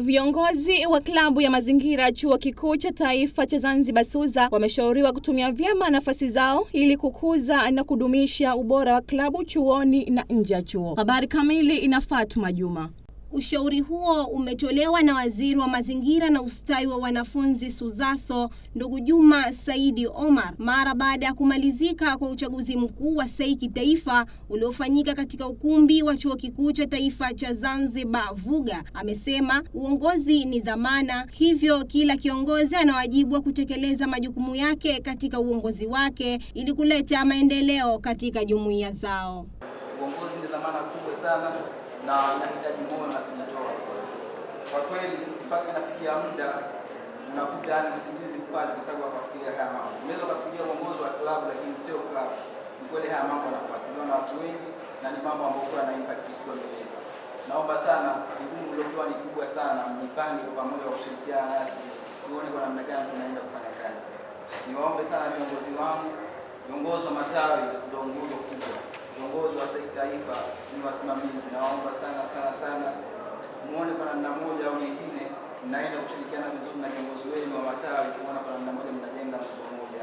Viongozi wa klabu ya mazingira chuo kikuu cha taifa cha Zanzibar SUZA wameshauriwa kutumia vyema nafasi zao ili kukuza na kudumisha ubora wa klabu chuoni na nje ya chuo. Habari kamili ina Fatuma Juma. Ushauri huo umetolewa na Waziri wa Mazingira na Ustawi wa Wanafunzi SUZASO, ndugu Juma Saidi Omar mara baada ya kumalizika kwa uchaguzi mkuu wa SEI kitaifa uliofanyika katika ukumbi wa Chuo Kikuu cha Taifa cha Zanzibar VUGA. Amesema uongozi ni dhamana, hivyo kila kiongozi ana wajibu wa kutekeleza majukumu yake katika uongozi wake ili kuleta maendeleo katika jumuiya zao. Uongozi ni dhamana kubwa sana na inahitaji. Kwa kweli, mpaka nafikia muda unakuta yani usingizi mpate, kwa sababu akafikiria haya mambo. Unaweza ukafikiria uongozi wa klabu, lakini sio klabu. Ni kweli haya mambo yanafuatiliwa na watu wengi na ni mambo ambayo kwa na impact mbele. Naomba sana jukumu lilopewa ni kubwa sana, mjipange kwa pamoja wa kushirikiana nasi tuone kwa namna gani tunaenda kufanya kazi. Niwaombe sana viongozi wangu, viongozi wa matawi ndio nguzo kubwa viongozi wa sekta taifa ni wasimamizi, nawaomba sana sana sana muone kwa namna moja au nyingine naenda kushirikiana vizuri na viongozi wenu wa matawi, kuona kwa namna moja mnajenga nguzo moja.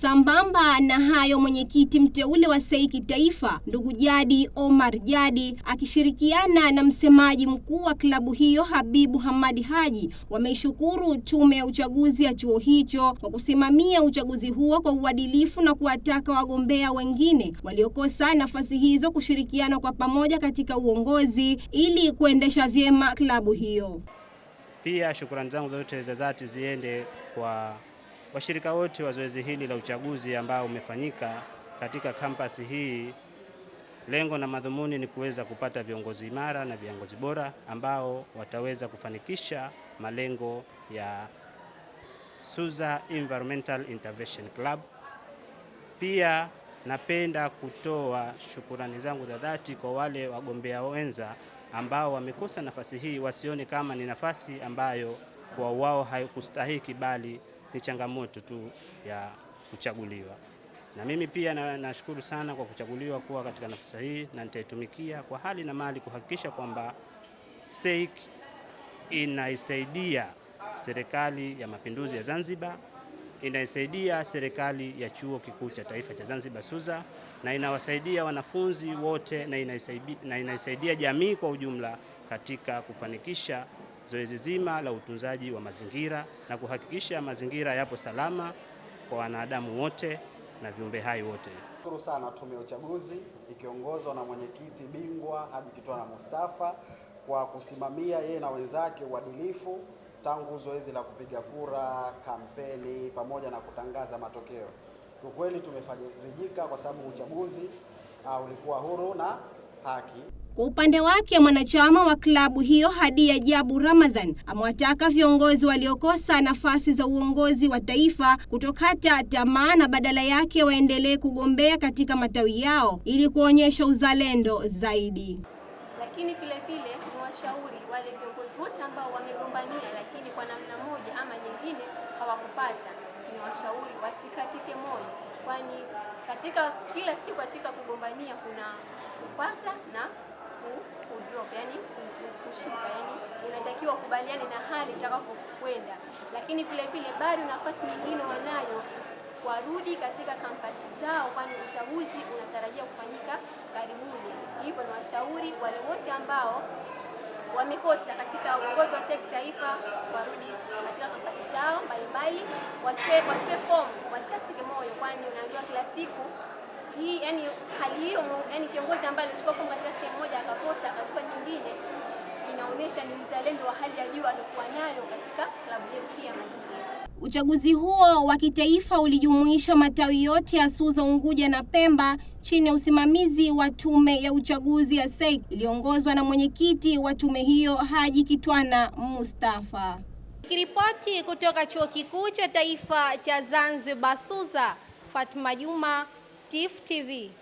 Sambamba na hayo, mwenyekiti mteule wa SEI kitaifa ndugu Jadi Omar Jadi akishirikiana na msemaji mkuu wa klabu hiyo Habibu Hamadi Haji wameishukuru tume ya uchaguzi ya chuo hicho kwa kusimamia uchaguzi huo kwa uadilifu na kuwataka wagombea wengine waliokosa nafasi hizo kushirikiana kwa pamoja katika uongozi ili kuendesha vyema klabu hiyo. Pia shukrani zangu zote za dhati ziende kwa washirika wote wa zoezi hili la uchaguzi ambao umefanyika katika kampasi hii. Lengo na madhumuni ni kuweza kupata viongozi imara na viongozi bora ambao wataweza kufanikisha malengo ya SUZA Environmental Intervention Club. Pia napenda kutoa shukurani zangu za dhati kwa wale wagombea wenza ambao wamekosa nafasi hii, wasione kama ni nafasi ambayo kwa wao haikustahiki bali ni changamoto tu ya kuchaguliwa. Na mimi pia nashukuru na sana kwa kuchaguliwa kuwa katika nafasi hii, na nitaitumikia kwa hali na mali kuhakikisha kwamba SEIC inaisaidia serikali ya mapinduzi ya Zanzibar, inaisaidia serikali ya chuo kikuu cha taifa cha Zanzibar SUZA, na inawasaidia wanafunzi wote na inaisaidia, na inaisaidia jamii kwa ujumla katika kufanikisha zoezi zima la utunzaji wa mazingira na kuhakikisha mazingira yapo salama kwa wanadamu wote na viumbe hai wote. Shukuru sana Tume ya Uchaguzi ikiongozwa na mwenyekiti bingwa Haji Kitwana Mustafa kwa kusimamia yeye na wenzake uadilifu tangu zoezi la kupiga kura, kampeni pamoja na kutangaza matokeo. Kwa kweli tumefarijika kwa sababu uchaguzi uh, ulikuwa huru na haki. Kwa upande wake mwanachama wa klabu hiyo Hadia Jabu Ramadhan amewataka viongozi waliokosa nafasi za uongozi wa taifa kutokata tamaa na badala yake waendelee kugombea katika matawi yao ili kuonyesha uzalendo zaidi. Lakini vile vile ni washauri wale viongozi wote ambao wamegombania, lakini kwa namna moja ama nyingine hawakupata, niwashauri wasikatike moyo, kwani katika kila siku katika kugombania kuna kupata na kudrop yani kushuka, yani unatakiwa kubaliane na hali itakapokwenda, lakini vile vile bado nafasi nyingine wanayo warudi katika kampasi zao, kwani uchaguzi unatarajia kufanyika karibuni. Hivyo ni washauri wale wote ambao wamekosa katika uongozi wa sekta taifa warudi katika kampasi zao mbalimbali, wachukue fomu, wasikatike moyo, kwani unaambiwa kila siku hii yani hali hiyo yani kiongozi ambaye alichukua fomu katika sehemu moja akakosa akachukua nyingine, inaonyesha ni uzalendo wa hali ya juu aliokuwa nayo katika klabu yetu hii ya mazingira. Uchaguzi huo wa kitaifa ulijumuisha matawi yote ya SUZA Unguja na Pemba chini ya usimamizi wa tume ya uchaguzi ya SEC iliongozwa na mwenyekiti wa tume hiyo Haji Kitwana Mustafa. Kiripoti kutoka Chuo Kikuu cha Taifa cha Zanzibar SUZA, Fatma Juma, Active TV.